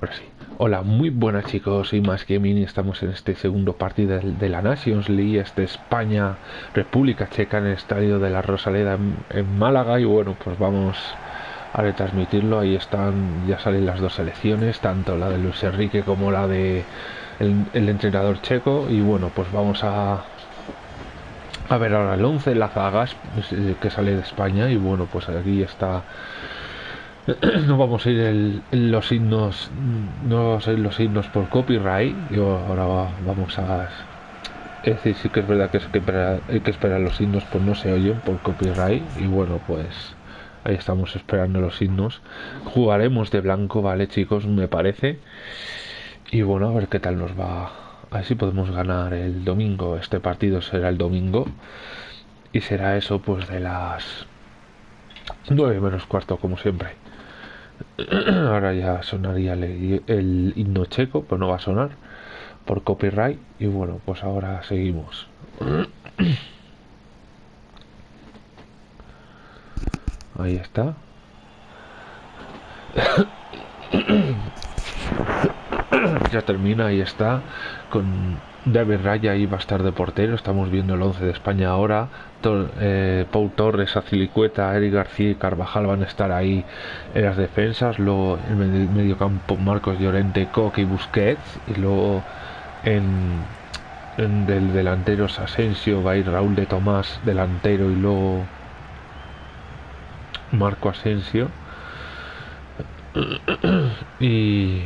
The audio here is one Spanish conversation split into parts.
Ahora sí. Hola, muy buenas chicos, soy Más Gaming y estamos en este segundo partido de, la Nations League, este España, República Checa en el estadio de la Rosaleda en, Málaga. Y bueno, pues vamos a retransmitirlo, ahí están, ya salen las dos selecciones, tanto la de Luis Enrique como la de el, entrenador checo. Y bueno, pues vamos a, a ver ahora el 11, la zagas que sale de España. Y bueno, pues aquí está no vamos a ir en los himnos no vamos a ir los himnos por copyright. Yo ahora vamos a es decir sí que es verdad que, es que hay que esperar los himnos pues no se oyen por copyright. Y bueno pues ahí estamos esperando los himnos. Jugaremos de blanco vale chicos me parece. Y bueno a ver qué tal nos va. A ver si podemos ganar el domingo. Este partido será el domingo. Y será eso pues de las 9 menos cuarto como siempre ahora ya sonaría el, himno checo pues no va a sonar por copyright y bueno pues ahora seguimos. Ahí está. Ya termina ahí está con David Raya va a estar de portero. Estamos viendo el 11 de España ahora. Eh, Pau Torres, Azilicueta, Eric García y Carvajal van a estar ahí en las defensas. Luego en el medio campo Marcos Llorente, Coque y Busquets. Y luego en, en del delantero Asensio va a ir Raúl de Tomás, delantero, y luego Marco Asensio. Y,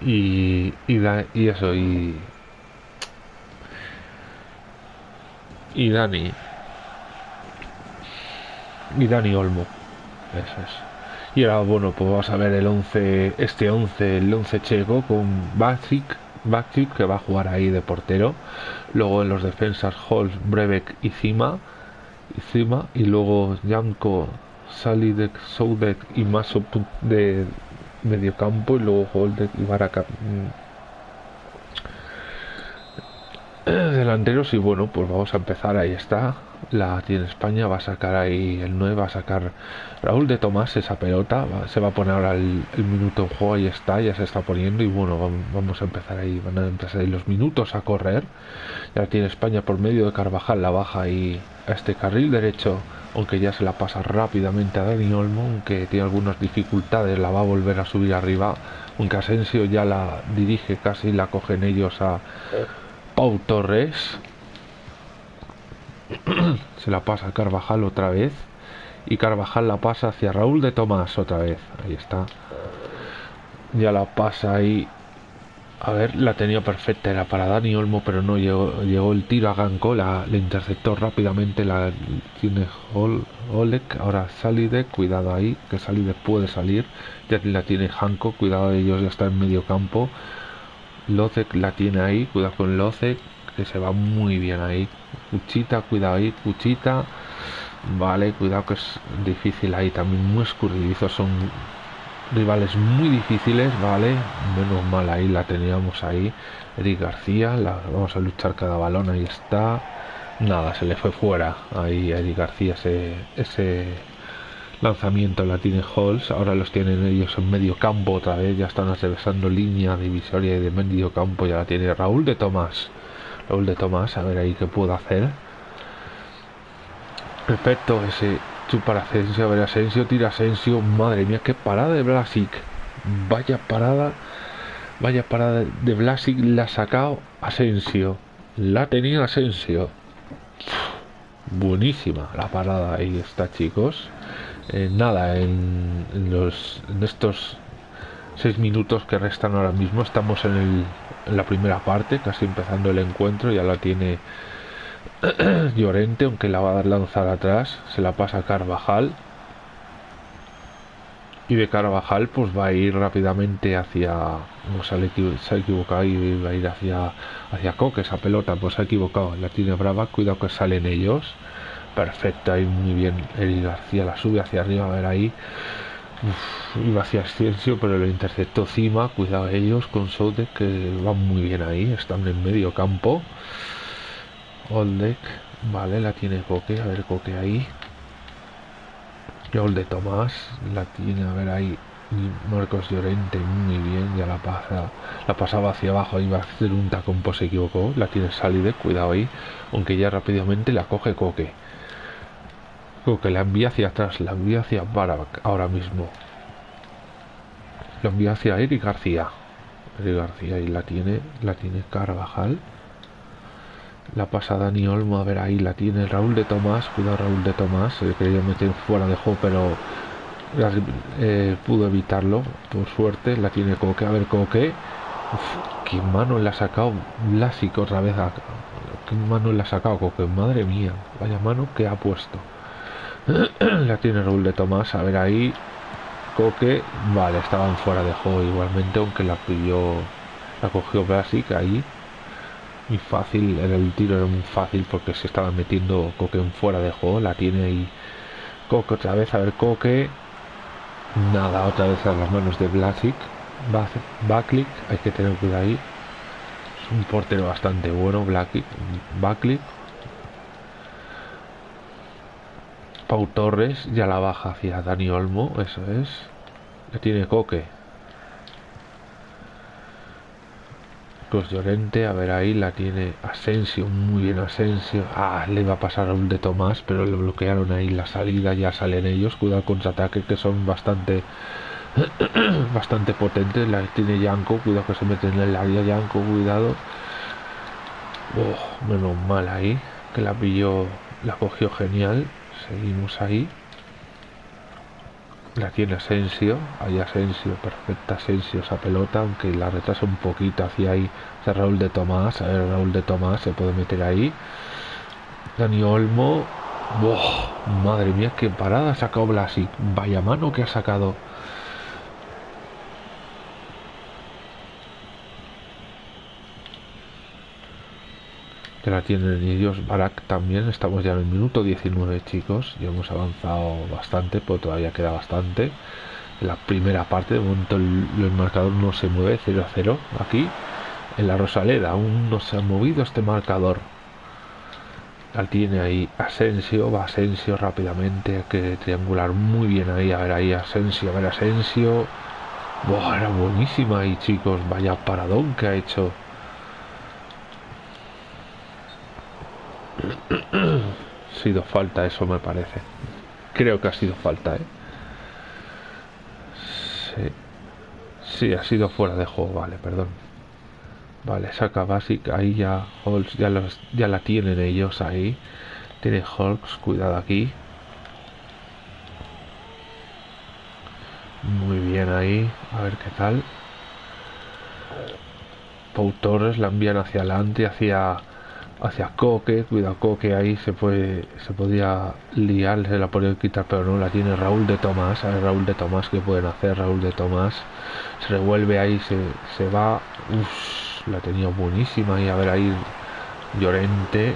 y, y eso, y y Dani. Y Dani Olmo. Eso es. Y ahora, bueno, pues vamos a ver el 11, este 11, el 11 checo con Bacic, Bacic que va a jugar ahí de portero. Luego en los defensas Holz, Brevek y Cima. Y Cima. Y luego Janko, Salidek, Soudek y Maso de medio campo. Y luego Holdek y Baraka delanteros y bueno pues vamos a empezar ahí está. La tiene España va a sacar ahí el 9 va a sacar Raúl de Tomás esa pelota se va a poner ahora el, minuto en juego ahí está ya se está poniendo y bueno vamos, a empezar ahí van a empezar ahí los minutos a correr. Ya tiene España por medio de Carvajal la baja ahí a este carril derecho aunque ya se la pasa rápidamente a Dani Olmo aunque tiene algunas dificultades la va a volver a subir arriba aunque Asensio ya la dirige casi la cogen ellos a Torres. Se la pasa a Carvajal otra vez. Y Carvajal la pasa hacia Raúl de Tomás otra vez. Ahí está. Ya la pasa ahí. A ver, la tenía perfecta, era para Dani Olmo, pero no llegó, llegó el tiro a Ganco, la, le interceptó rápidamente, la tiene Olek, ahora Salide, cuidado ahí, que Salide puede salir, ya la tiene Hanko, cuidado de ellos, ya está en medio campo, Locek la tiene ahí, cuidado con Locek, que se va muy bien ahí. Cuchita, cuidado ahí, Cuchita. Vale, cuidado que es difícil ahí, también muy escurridizos, son rivales muy difíciles, vale. Menos mal ahí la teníamos ahí. Eric García, la, vamos a luchar cada balón, ahí está. Nada, se le fue fuera ahí Eric García ese, ese lanzamiento la tiene Halls, ahora los tienen ellos en medio campo otra vez, ya están atravesando línea divisoria y de medio campo, ya la tiene Raúl de Tomás. Raúl de Tomás, a ver ahí qué puedo hacer. Perfecto, ese chupa Asensio, a ver Asensio, tira Asensio, madre mía, qué parada de Blasic. Vaya parada, vaya parada de Blasic, la ha sacado Asensio. La tenía Asensio. Buenísima la parada, ahí está chicos. Eh, nada, en, los, en estos seis minutos que restan ahora mismo estamos en, el, en la primera parte, casi empezando el encuentro, ya la tiene Llorente, aunque la va a dar lanzar atrás, se la pasa a Carvajal. Y de Carvajal pues va a ir rápidamente hacia... No se, ha equivocado y va a ir hacia, hacia Coque, esa pelota pues se ha equivocado, la tiene brava, cuidado que salen ellos perfecta y muy bien el García la sube hacia arriba a ver ahí. Iba hacia Ascencio pero lo interceptó Cima cuidado ellos con Soudek que van muy bien ahí están en medio campo. Oldek vale la tiene Coque a ver Coque ahí. Y de Tomás la tiene a ver ahí. Marcos Llorente muy bien, ya la pasa, la pasaba hacia abajo, iba a hacer un tacón, pues se equivocó, la tiene salida, cuidado ahí, aunque ya rápidamente la coge Coque. Coque la envía hacia atrás, la envía hacia Barak ahora mismo. La envía hacia Eric García. Eric García y la tiene, la tiene Carvajal. La pasa Dani Olmo, a ver ahí la tiene Raúl de Tomás, cuidado Raúl de Tomás, se quería meter fuera de juego, pero eh, pudo evitarlo, por suerte, la tiene Coque, a ver Coque, Uf, qué mano le ha sacado Blasic otra vez, a, qué mano le ha sacado Coque, madre mía, vaya mano que ha puesto. la tiene Raúl de Tomás, a ver ahí, Coque, vale, estaban fuera de juego igualmente, aunque la pidió, la cogió Blasic ahí, muy fácil, en el tiro era muy fácil porque se estaba metiendo Coque en fuera de juego, la tiene ahí Coque otra vez, a ver Coque, nada, otra vez a las manos de Blasic, Backlick, hay que tener cuidado ahí, es un portero bastante bueno, Blacklick, Backlick, Pau Torres ya la baja hacia Dani Olmo, eso es, la tiene Coque, Llorente, a ver ahí la tiene Asensio, muy bien Asensio. Ah, le va a pasar a un de Tomás, pero le bloquearon ahí la salida, ya salen ellos. Cuidado con ataque que son bastante bastante potentes. La tiene Yanko, cuidado que se mete en el área Yanko, cuidado. Oh, menos mal ahí, que la pilló, la cogió genial. Seguimos ahí. La tiene Asensio, ahí Asensio, perfecta Asensio esa pelota, aunque la retrasa un poquito hacia ahí, hacia Raúl de Tomás, a ver Raúl de Tomás se puede meter ahí. Dani Olmo, madre mía, qué parada ha sacado Blasi, vaya mano que ha sacado. Que la tienen ellos. Barak también, estamos ya en el minuto 19 chicos, ya hemos avanzado bastante, pero todavía queda bastante. La primera parte, de momento el, marcador no se mueve, 0 a 0 aquí. En la Rosaleda aún no se ha movido este marcador. La tiene ahí Asensio, va Asensio rápidamente, hay que triangular muy bien ahí, a ver ahí Asensio, a ver Asensio. Buah, era buenísima ahí chicos, vaya paradón que ha hecho ha sido falta eso me parece. Creo que ha sido falta, ¿eh? Sí. ha sido fuera de juego, vale, perdón. Vale, saca Basic, ahí ya Holz ya, los, ya la tienen ellos ahí. Tiene Hulks, cuidado aquí. Muy bien ahí, a ver qué tal. Pau la envían hacia adelante, hacia hacia Coque, cuidado Coque ahí se puede se podía liar, se la podía quitar, pero no la tiene Raúl de Tomás, a Raúl de Tomás que pueden hacer, Raúl de Tomás se revuelve ahí, se, se va, uff, la tenía buenísima y a ver ahí Llorente,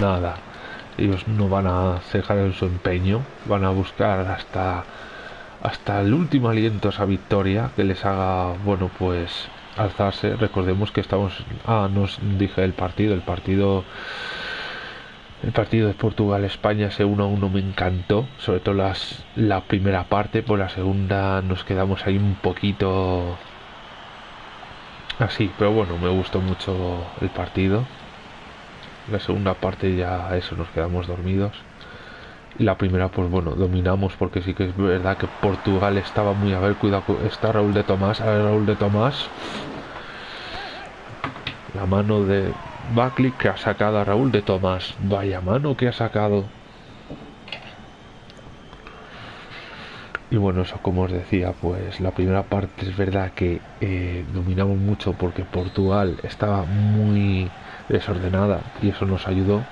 nada, ellos no van a cejar en su empeño, van a buscar hasta hasta el último aliento esa victoria que les haga, bueno pues alzarse. Recordemos que estamos. Ah, nos dije el partido. El partido. El partido de Portugal-España ese 1 a 1 me encantó. Sobre todo las, la primera parte. Por la segunda nos quedamos ahí un poquito. Así, pero bueno, me gustó mucho el partido. La segunda parte ya eso, nos quedamos dormidos. La primera, pues bueno, dominamos porque sí que es verdad que Portugal estaba muy a ver, cuidado, está Raúl de Tomás, a ver Raúl de Tomás. La mano de Buckley que ha sacado a Raúl de Tomás. Vaya mano que ha sacado. Y bueno, eso como os decía, pues la primera parte es verdad que eh, dominamos mucho porque Portugal estaba muy desordenada y eso nos ayudó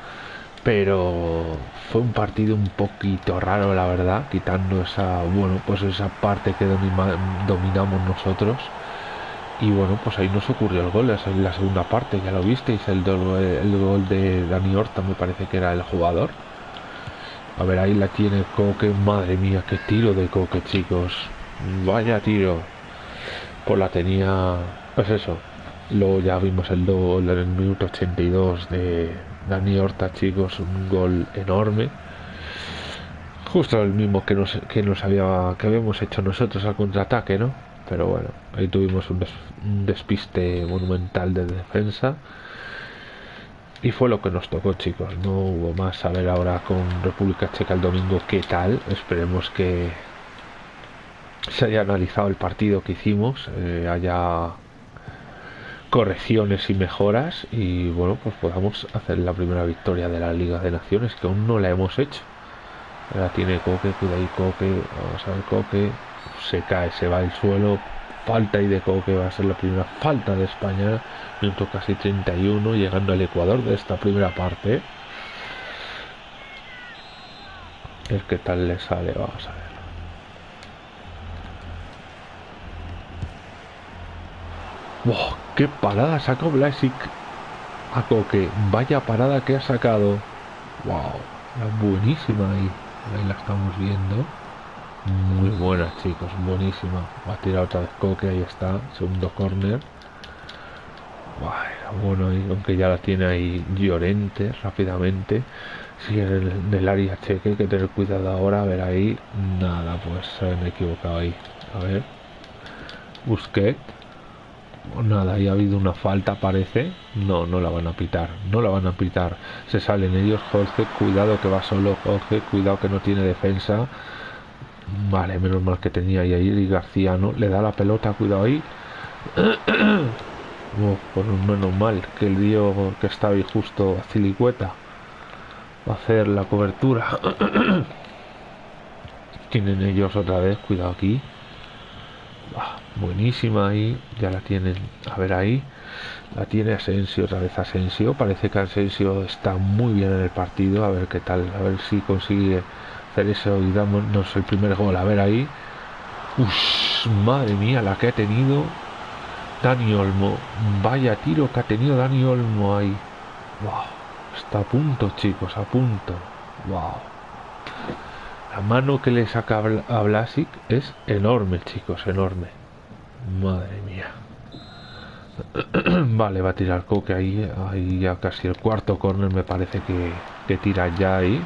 pero fue un partido un poquito raro la verdad quitando esa bueno pues esa parte que dominamos nosotros. Y bueno pues ahí nos ocurrió el gol en la segunda parte ya lo visteis el, el gol de Dani Horta me parece que era el jugador. A ver ahí la tiene Coque madre mía qué tiro de Coque chicos. Vaya tiro. Pues la tenía pues eso luego ya vimos el gol en el minuto 82 de Dani Horta, chicos, un gol enorme. Justo el mismo que nos, que nos había, que habíamos hecho nosotros al contraataque, ¿no? Pero bueno, ahí tuvimos un, despiste monumental de defensa. Y fue lo que nos tocó, chicos. No hubo más. A ver ahora con República Checa el domingo qué tal. Esperemos que se haya analizado el partido que hicimos, eh, haya correcciones y mejoras y bueno, pues podamos hacer la primera victoria de la Liga de Naciones, que aún no la hemos hecho. Ahora tiene Coque, cuida ahí Coque, vamos a ver Coque, se cae, se va al suelo, falta y de Coque, va a ser la primera falta de España, minuto casi 31, llegando al Ecuador de esta primera parte. Es que tal le sale, vamos a ver. ¡Wow! ¡Qué parada sacó Blasic a Coque! Vaya parada que ha sacado. ¡Wow! buenísima ahí. Ahí la estamos viendo. Muy buena, chicos. Buenísima. Va a tirar otra vez Coque. Ahí está. Segundo corner. Bueno, aunque ya la tiene ahí Llorente rápidamente. Sigue en el, área cheque. Hay que tener cuidado ahora. A ver ahí. Nada, pues se han equivocado ahí. A ver. Busquet nada, ahí ha habido una falta, parece. No, no la van a pitar. No la van a pitar. Se salen ellos. Jorge, cuidado que va solo. Jorge, cuidado que no tiene defensa. Vale, menos mal que tenía ahí y García no le da la pelota, cuidado ahí. por menos mal que el dio que estaba ahí justo a Cilicueta va a hacer la cobertura. Tienen ellos otra vez, cuidado aquí. Buenísima ahí, ya la tienen, a ver ahí, la tiene Asensio, otra vez Asensio, parece que Asensio está muy bien en el partido, a ver qué tal, a ver si consigue hacer eso y damos el primer gol, a ver ahí, Uf, madre mía, la que ha tenido Dani Olmo, vaya tiro que ha tenido Dani Olmo ahí, está a punto chicos, a punto. La mano que le saca a Blasic es enorme, chicos, enorme. Madre mía. vale, va a tirar Coque ahí, ahí ya casi el cuarto corner me parece que, que tira ya ahí.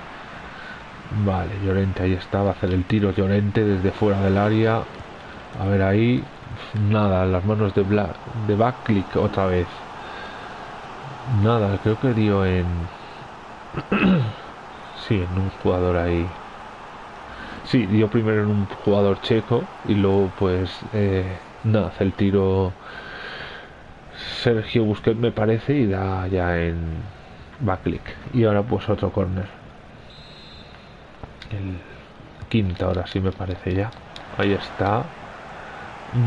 Vale, Llorente ahí está, va a hacer el tiro Llorente desde fuera del área. A ver ahí. Nada, las manos de, Bla de backclick otra vez. Nada, creo que dio en... sí, en un jugador ahí. Sí, dio primero en un jugador checo y luego pues eh, nada, hace el tiro Sergio Busquets me parece y da ya en backlick. Y ahora pues otro corner. El quinto ahora sí me parece ya. Ahí está.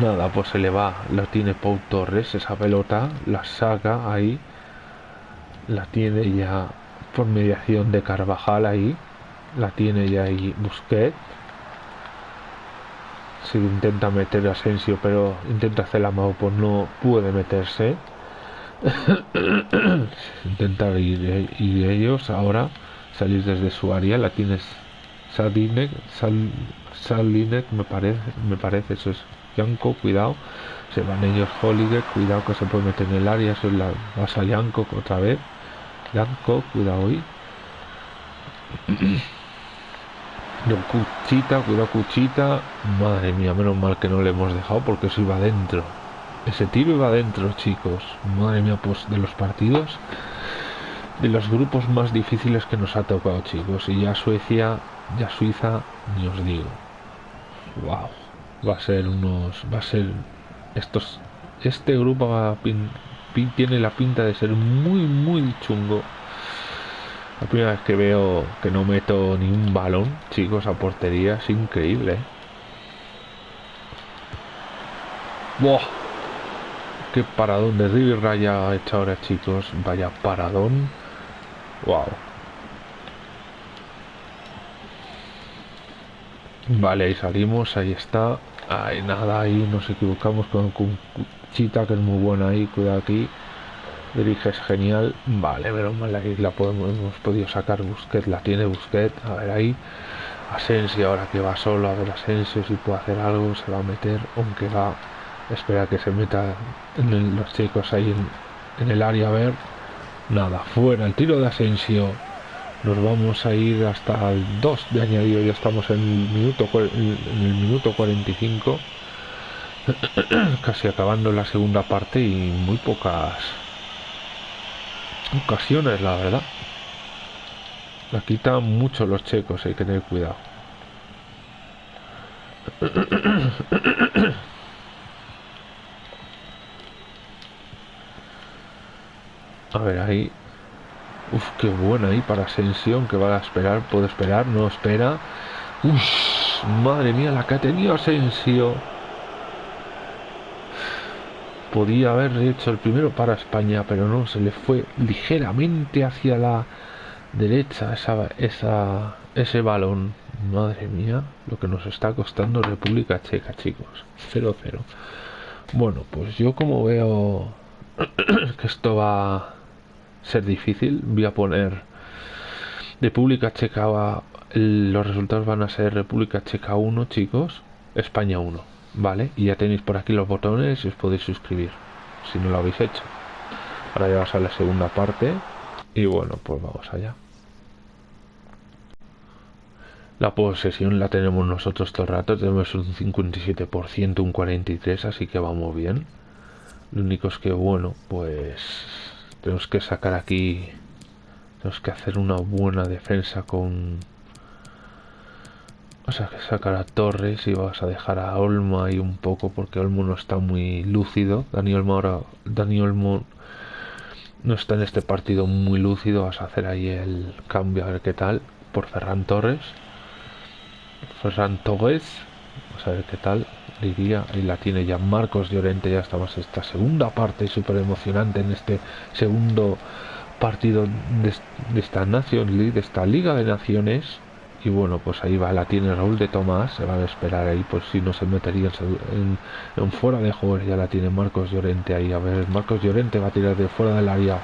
Nada, pues se le va. Lo tiene Pau Torres, esa pelota. La saca ahí. La tiene ya por mediación de Carvajal ahí la tiene ya ahí Busquets si intenta meter Asensio pero intenta hacer la mano pues no puede meterse. Intentar ir, ir, ellos ahora salir desde su área la tienes. Salinek Salinek me parece me parece eso es Yanko cuidado se van ellos Holiday cuidado que se puede meter en el área eso es la vas a Yanko otra vez. Yanko cuidado hoy Cuchita, cuidado Cuchita. Madre mía, menos mal que no le hemos dejado porque eso iba adentro. Ese tiro iba adentro, chicos. Madre mía, pues de los partidos, de los grupos más difíciles que nos ha tocado, chicos. Y ya Suecia, ya Suiza, ni os digo. Wow. Va a ser unos, va a ser estos, este grupo va tiene la pinta de ser muy, muy chungo. La primera vez que veo que no meto ni un balón, chicos, a portería es increíble. ¿eh? ¡Buah! ¡Qué paradón de River Raya ha hecho ahora, chicos! Vaya paradón. ¡Wow! Vale, ahí salimos, ahí está. Ay, nada, ahí nos equivocamos con, con Chita, que es muy buena ahí, cuidado aquí es genial. Vale, menos mal la podemos, hemos podido sacar Busquets, la tiene Busquets. A ver ahí. Asensio ahora que va solo, a ver Asensio si puede hacer algo, se va a meter, aunque va, espera que se meta en los chicos ahí en, el área a ver. Nada, fuera el tiro de Asensio. nos vamos a ir hasta el 2 de añadido ya estamos en el minuto en el minuto 45 casi acabando la segunda parte y muy pocas ocasiones la verdad la quitan mucho los checos hay que tener cuidado a ver ahí Uf, qué buena ahí para Ascensión que va a esperar, puede esperar, no espera. Uf, madre mía, la que ha tenido Asensio. Podía haber hecho el primero para España, pero no, se le fue ligeramente hacia la derecha esa, esa, ese balón. Madre mía, lo que nos está costando República Checa, chicos. 0-0. Bueno, pues yo como veo que esto va ser difícil. Voy a poner República Checa. Los resultados van a ser República Checa 1, chicos. España 1. ¿Vale? Y ya tenéis por aquí los botones y os podéis suscribir. Si no lo habéis hecho. Ahora ya vas a la segunda parte. Y bueno, pues vamos allá. La posesión la tenemos nosotros todo el rato. Tenemos un 57%, un 43%, así que vamos bien. Lo único es que, bueno, pues tenemos que sacar aquí tenemos que hacer una buena defensa con sea que sacar a Torres y vas a dejar a Olmo ahí un poco porque Olmo no está muy lúcido. Daniel Olmo ahora Daniel Olmo no está en este partido muy lúcido. Vas a hacer ahí el cambio a ver qué tal por Ferran Torres. Ferran Torres vamos a ver qué tal diría, ahí la tiene ya Marcos Llorente, ya estamos esta segunda parte súper emocionante en este segundo partido de, esta Nation League, de esta Liga de Naciones. Y bueno, pues ahí va, la tiene Raúl de Tomás, se va a esperar ahí, pues si no se metería en, fuera de juego, ya la tiene Marcos Llorente ahí. A ver, Marcos Llorente va a tirar de fuera del área.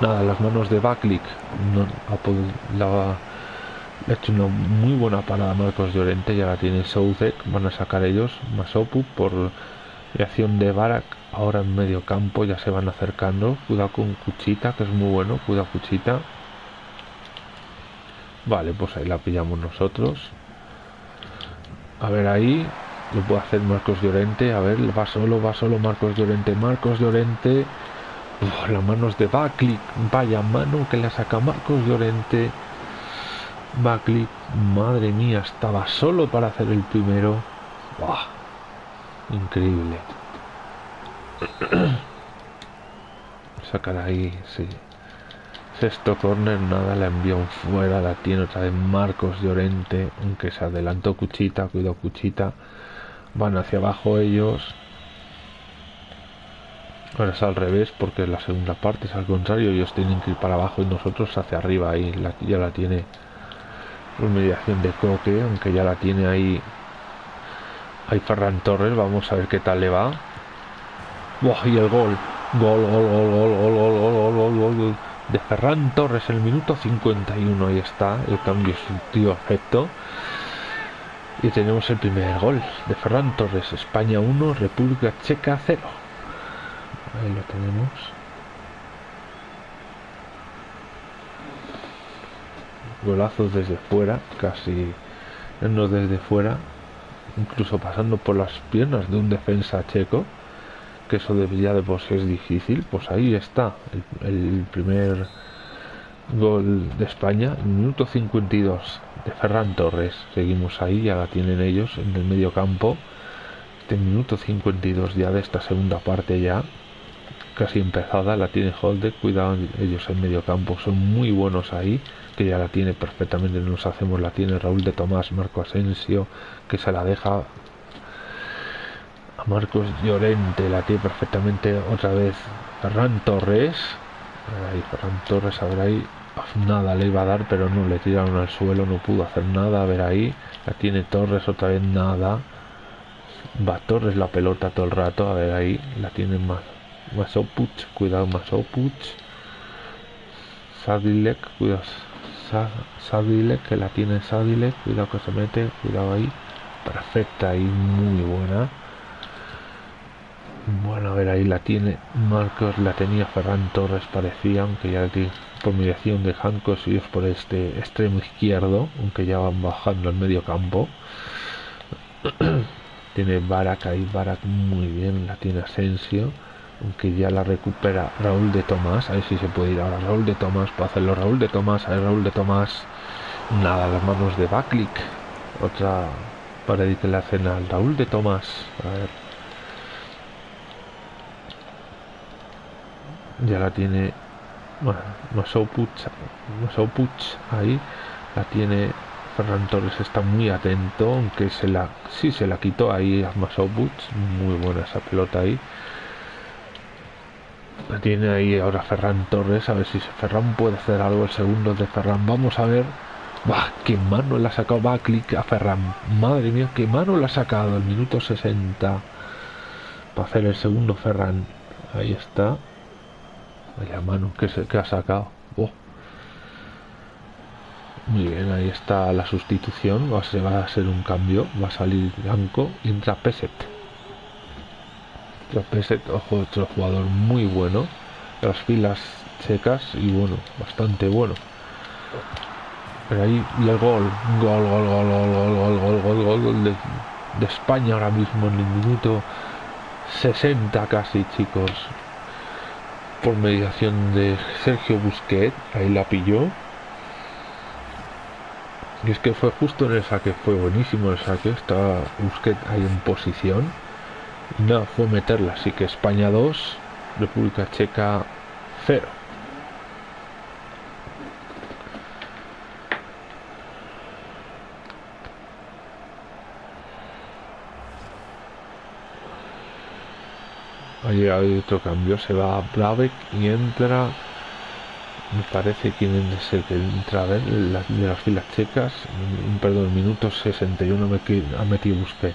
nada, las manos de Backlick no, la, ha hecho una muy buena parada Marcos Llorente, ya la tiene Southek, van a sacar ellos, Masopu por reacción de Barak, ahora en medio campo ya se van acercando, cuidado con Cuchita, que es muy bueno, cuidado Cuchita. Vale, pues ahí la pillamos nosotros. A ver ahí, lo puede hacer Marcos Llorente, a ver, va solo, va solo Marcos Llorente, Marcos Llorente. las manos de Bakli, vaya mano que le saca Marcos Llorente. Buckley, madre mía, estaba solo para hacer el primero. Increíble. Sacar ahí, sí. Sexto corner, nada, la envió fuera, la tiene otra vez Marcos Llorente, aunque se adelantó Cuchita, cuidado Cuchita. Van hacia abajo ellos. Ahora es al revés porque la segunda parte es al contrario, ellos tienen que ir para abajo y nosotros hacia arriba ahí, ya la tiene mediación de Coque, aunque ya la tiene ahí hay Ferran Torres, vamos a ver qué tal le va. y el gol. Gol, gol, gol, gol, gol, gol, gol, gol, gol, gol, de Ferran Torres el minuto 51. Ahí está, el cambio tío efecto. Y tenemos el primer gol de Ferran Torres, España 1, República Checa 0. Ahí lo tenemos. golazos desde fuera, casi no desde fuera, incluso pasando por las piernas de un defensa checo, que eso debería de por es difícil, pues ahí está. El, primer gol de España, minuto 52 de Ferran Torres, seguimos ahí, ya la tienen ellos en el medio campo, este minuto 52 ya de esta segunda parte ya, casi empezada, la tiene Holde, cuidado ellos en medio campo, son muy buenos ahí, que ya la tiene perfectamente, nos hacemos, la tiene Raúl de Tomás, Marco Asensio, que se la deja Marcos Llorente, la tiene perfectamente otra vez Ferran Torres, ahí Ferran Torres, a ver ahí, nada le iba a dar, pero no le tiraron al suelo, no pudo hacer nada, a ver ahí, la tiene Torres otra vez, nada, va Torres la pelota todo el rato, a ver ahí, la tiene más Masopuch, cuidado Masopuch, Sadilek, cuidado Sadilek, que la tiene Sadilek, cuidado que se mete, cuidado ahí, perfecta y muy buena. Bueno, a ver, ahí la tiene. Marcos, la tenía Ferran Torres, parecía, aunque ya por mediación de Jancos y es por este extremo izquierdo, aunque ya van bajando al medio campo. tiene Barak ahí, Barak muy bien, la tiene Asensio, aunque ya la recupera Raúl de Tomás, a ver si se puede ir ahora Raúl de Tomás para hacerlo, Raúl de Tomás, a ver Raúl de Tomás, nada, las manos de Baklik, otra que la hacen al Raúl de Tomás, a ver ya la tiene bueno, Masoupuch, ahí la tiene. Ferran Torres está muy atento aunque se la sí se la quitó ahí a Masoupuch muy buena esa pelota ahí. La tiene ahí ahora Ferran Torres a ver si Ferran puede hacer algo el segundo de Ferran. Vamos a ver. Bah, qué mano le ha sacado va clic a Ferran. Madre mía qué mano le ha sacado el minuto 60 para hacer el segundo Ferran. Ahí está Vaya mano que, se, que ha sacado. Oh. Muy bien, ahí está la sustitución. Va a, ser, va a ser un cambio. Va a salir Blanco entra Peset. Entra Peset, ojo, otro jugador muy bueno. Las filas checas y bueno, bastante bueno. Pero ahí y el gol. Gol, gol, gol, gol, gol, gol, gol, gol, gol, gol de, de España ahora mismo en el minuto 60 casi, chicos por mediación de Sergio Busquet, ahí la pilló. Y es que fue justo en el saque, fue buenísimo el saque, estaba Busquet ahí en posición. Y nada, fue meterla, así que España 2, República Checa 0. Ahí hay otro cambio, se va a Bravek y entra, me parece quién es el que entra a ver, de las filas checas, perdón, minuto 61 me ha metido Busquet.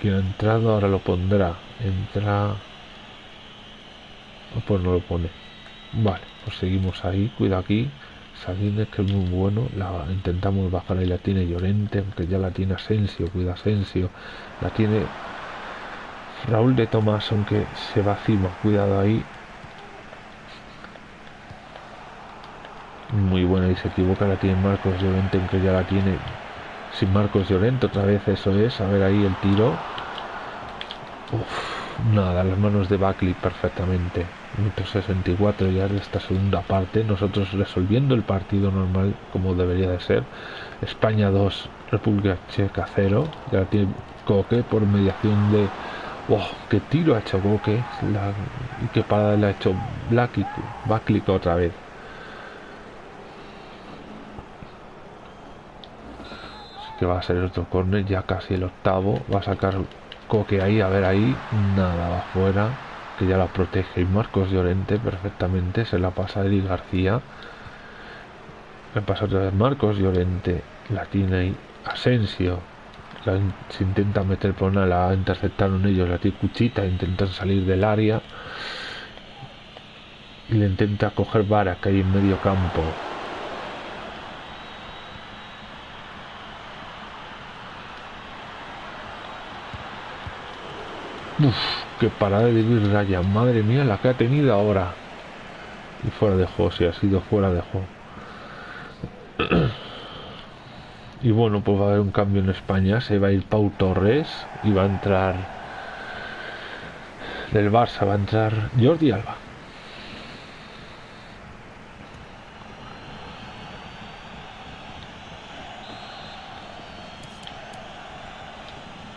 Quien ha entrado ahora lo pondrá, entra, pues no lo pone. Vale, pues seguimos ahí, cuida aquí. Sabines que es muy bueno, la intentamos bajar y la tiene Llorente, aunque ya la tiene Asensio, cuida Asensio, la tiene Raúl de Tomás, aunque se va encima, cuidado ahí. Muy buena y se equivoca, la tiene Marcos Llorente, aunque ya la tiene sin Marcos Llorente, otra vez eso es, a ver ahí el tiro. nada, las manos de Buckley perfectamente. Minuto 64 ya de esta segunda parte, nosotros resolviendo el partido normal como debería de ser. España 2, República Checa 0, ya la tiene Coque por mediación de Wow, qué tiro ha hecho Boque y qué parada le ha hecho Black y otra vez. Así que va a ser otro corner, ya casi el octavo. Va a sacar Coque ahí, a ver ahí. Nada, va afuera. Que ya la protege. Y Marcos Llorente perfectamente. Se la pasa Eli García. Le pasa otra vez Marcos Llorente. La tiene Asensio se intenta meter por una, la interceptaron ellos, la cuchita, intentan salir del área y le intenta coger Vara que hay en medio campo. Uf, qué parada de Raya, madre mía la que ha tenido ahora. Y fuera de juego, si ha sido fuera de juego. Y bueno, pues va a haber un cambio en España. Se va a ir Pau Torres y va a entrar del Barça, va a entrar Jordi Alba.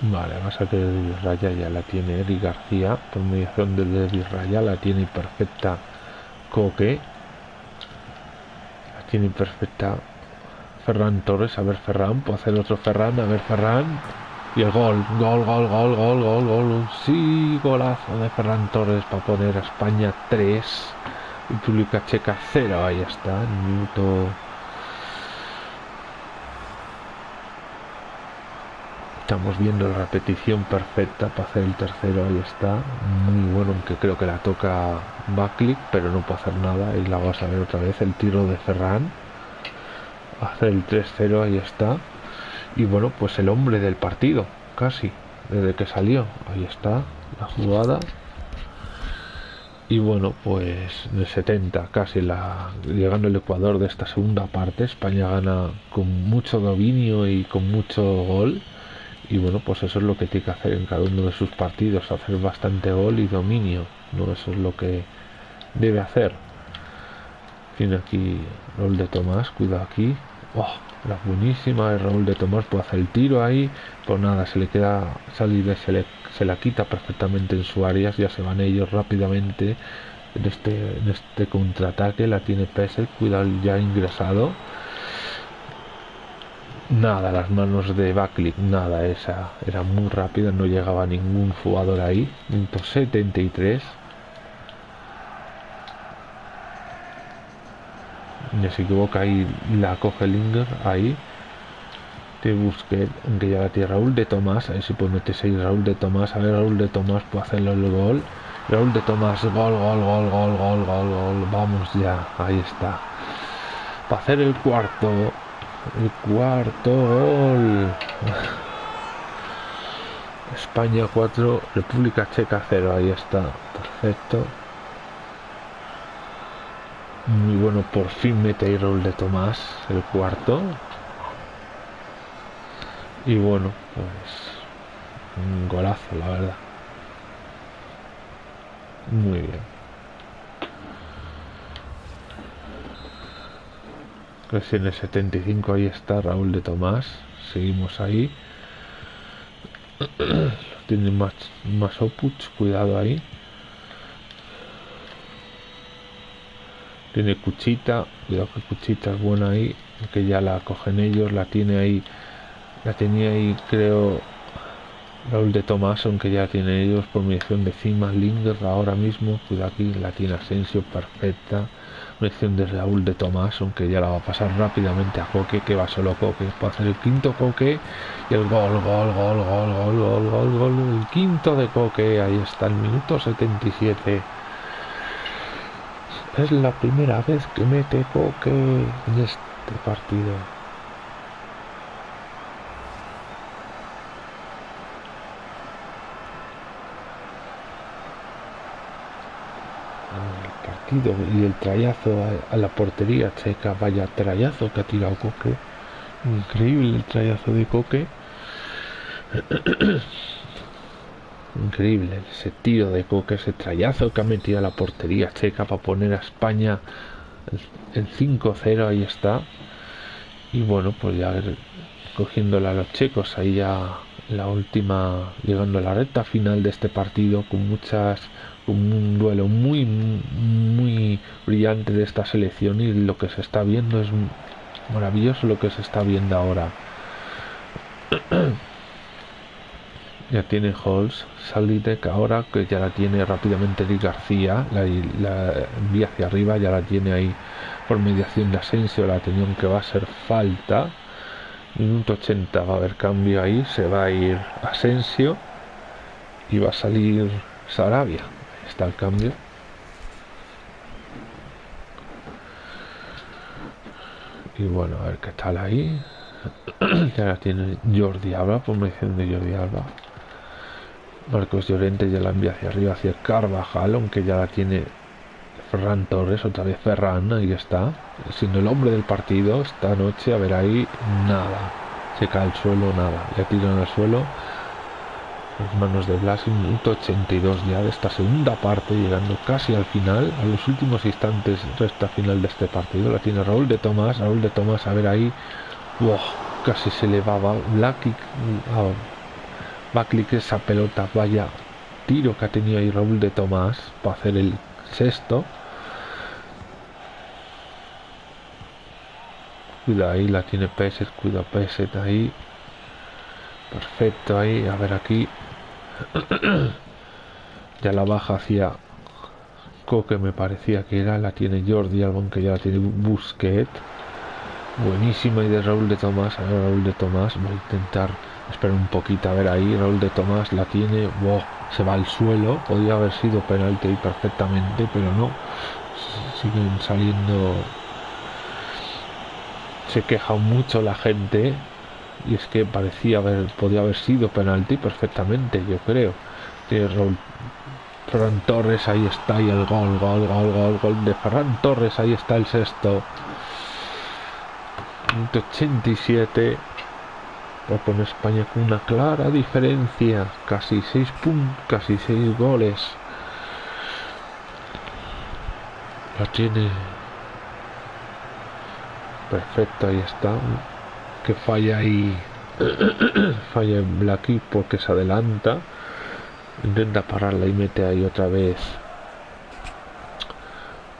Vale, a que de Raya ya la tiene Eric García. Por mediación de David Raya la tiene perfecta Coque. La tiene perfecta Ferran Torres, a ver Ferran, puedo hacer otro Ferran, a ver Ferran. Y el gol, gol, gol, gol, gol, gol, gol. Sí, golazo de Ferran Torres para poner a España 3 y República Checa 0. Ahí está, minuto. Estamos viendo la repetición perfecta para hacer el tercero. Ahí está, muy bueno, aunque creo que la toca Backlick, pero no puedo hacer nada. Y la vamos a ver otra vez el tiro de Ferran hacer el 3-0, ahí está. Y bueno, pues el hombre del partido, casi. desde que salió. Ahí está la jugada. Y bueno, pues en el 70, casi la, llegando el Ecuador de esta segunda parte, España gana con mucho dominio y con mucho gol. Y bueno, pues eso es lo que tiene que hacer en cada uno de sus partidos, hacer bastante gol y dominio. ¿no? Eso es lo que debe hacer. Tiene aquí Raúl de Tomás, cuidado aquí. Oh, la buenísima de Raúl de Tomás puede hacer el tiro ahí. Pues nada, se le queda salir, se, le, se la quita perfectamente en su área. Ya se van ellos rápidamente en este, en este contraataque. La tiene Pesel, cuidado ya ingresado. Nada, las manos de Backlick, nada, esa era muy rápida, no llegaba ningún jugador ahí. 73 ya se equivoca ahí la coge Linger ahí. Te busque aunque ya la tiene Raúl de Tomás. A ver si puede meterse ahí Raúl de Tomás. A ver Raúl de Tomás puede hacerlo el gol. Raúl de Tomás gol gol gol gol gol gol gol. Vamos ya ahí está. Para hacer el cuarto el cuarto gol. España 4 República Checa 0 ahí está perfecto muy bueno, por fin mete ahí Raúl de Tomás, el cuarto. Y bueno, pues un golazo, la verdad. Muy bien. Pues en el 75 ahí está Raúl de Tomás. Seguimos ahí. Tiene más, más Opuch, cuidado ahí. Tiene cuchita cuidado que cuchita es buena ahí que ya la cogen ellos la tiene ahí la tenía ahí creo Raúl de Tomás aunque ya tiene ellos por medición de cima Linger ahora mismo cuidado aquí la tiene Asensio perfecta medición de Raúl de Tomás aunque ya la va a pasar rápidamente a Coque que va solo Coque para hacer el quinto Coque y el gol gol gol gol gol gol gol gol el quinto de Coque ahí está el minuto 77 es la primera vez que mete Coque en este partido. El partido y el trayazo a, la portería checa, vaya trayazo que ha tirado Coque. Increíble el trayazo de Coque. Increíble ese tiro de Coque, ese trayazo que ha metido a la portería checa para poner a España el 5-0, ahí está. Y bueno, pues ya cogiéndola a los checos, ahí ya la última, llegando a la recta final de este partido con muchas, un duelo muy, muy brillante de esta selección y lo que se está viendo es maravilloso lo que se está viendo ahora. ya tiene Halls, Salitek ahora que ya la tiene rápidamente Eric García, la, envía hacia arriba, ya la tiene ahí por mediación de Asensio, la atención que va a ser falta. Minuto 80 va a haber cambio ahí, se va a ir Asensio y va a salir Sarabia. está el cambio. Y bueno, a ver qué tal ahí. ya la tiene Jordi Alba, por mediación de Jordi Alba. Marcos Llorente ya la envía hacia arriba, hacia Carvajal, aunque ya la tiene Ferran Torres, otra vez Ferran, ahí está, siendo el hombre del partido esta noche, a ver ahí, nada, se cae al suelo, nada, le tiran al suelo, las manos de Blas, minuto 82 ya de esta segunda parte, llegando casi al final, a los últimos instantes resta final de este partido, la tiene Raúl de Tomás, Raúl de Tomás, a ver ahí, wow, casi se elevaba Black y, va a clic esa pelota, vaya tiro que ha tenido ahí Raúl de Tomás para hacer el sexto. Cuida ahí, la tiene Peset, cuida Peset ahí. Perfecto ahí, a ver aquí. ya la baja hacia Coque me parecía que era, la tiene Jordi, algo que ya la tiene Busquet. Buenísima y de Raúl de Tomás, a ver Raúl de Tomás, voy a intentar Espera un poquito, a ver ahí, Raúl de Tomás la tiene, se va al suelo, podría haber sido penalti perfectamente, pero no, siguen saliendo, se queja mucho la gente, y es que parecía haber, podía haber sido penalti perfectamente, yo creo. Ferran Torres, ahí está, y el gol, gol, gol, gol, gol de Ferran Torres, ahí está el sexto. 87 va con España con una clara diferencia, casi 6 puntos, casi 6 goles. La tiene perfecto, ahí está. Que falla ahí, falla en Blacky porque se adelanta. Intenta pararla y mete ahí otra vez.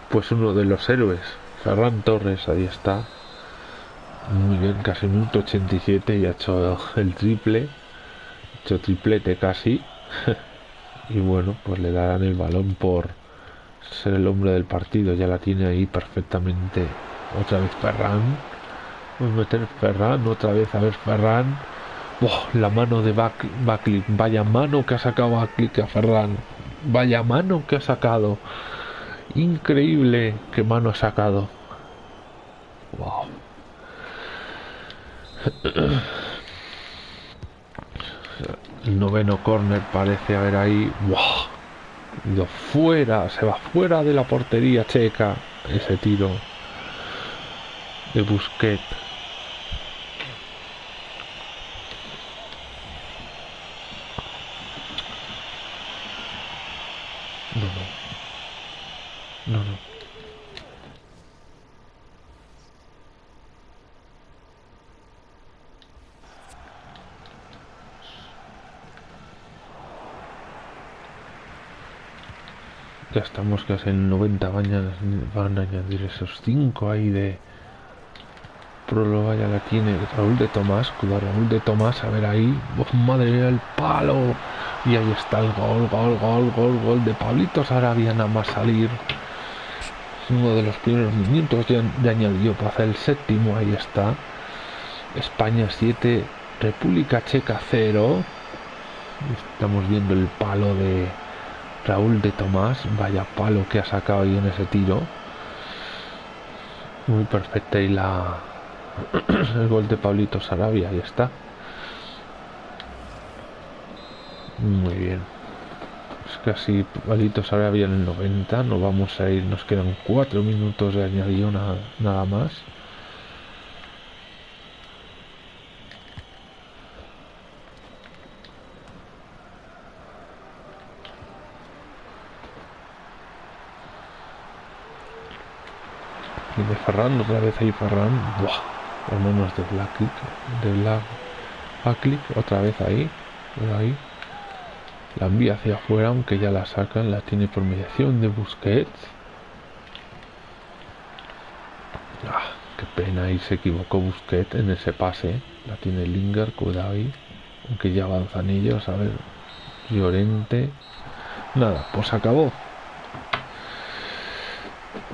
Pues uno de los héroes, Ferran Torres, ahí está. Muy bien, casi minuto 87 y ha hecho el triple. Ha hecho triplete casi. y bueno, pues le darán el balón por ser el hombre del partido. Ya la tiene ahí perfectamente. Otra vez Ferran. Vamos a meter Ferran, otra vez a ver Ferran. la mano de Backlick. Vaya mano que ha sacado Backlick a Ferran. Vaya mano que ha sacado. Increíble que mano ha sacado. Wow. El noveno corner parece haber ahí. ¡Wow! Ido fuera, se va fuera de la portería checa ese tiro de Busquet. No, no. No, no. Ya estamos casi en 90 van van a añadir esos 5 ahí de próloga ya la tiene Raúl de Tomás cuidado Raúl de Tomás a ver ahí oh, madre el palo y ahí está el gol gol gol gol gol de Pablito Sarabia nada más salir. Uno de los primeros minutos ya, ya añadió para hacer el séptimo ahí está. España 7 República Checa 0 estamos viendo el palo de Raúl de Tomás, vaya palo que ha sacado ahí en ese tiro. Muy perfecta y la el gol de Pablito Sarabia, ahí está. Muy bien. Es casi Pablito Sarabia en el 90, nos vamos a ir, nos quedan cuatro minutos de añadir nada más. De Ferran, otra vez ahí Ferran, Buah, hermanos de Black de Black click otra vez ahí, ahí. La envía hacia afuera, aunque ya la sacan, la tiene por mediación de Busquets. Ah, qué pena, ahí se equivocó Busquets en ese pase. La tiene Linger, cuidado ahí. Aunque ya avanzan ellos, a ver. Llorente. Nada, pues acabó.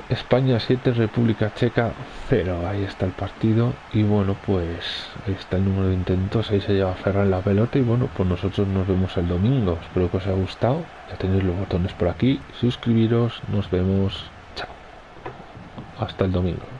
España 7, República Checa 0. Ahí está el partido. Y bueno, pues ahí está el número de intentos. Ahí se lleva Ferran la pelota. Y bueno, pues nosotros nos vemos el domingo. Espero que os haya gustado. Ya tenéis los botones por aquí. Suscribiros. Nos vemos. Chao. Hasta el domingo.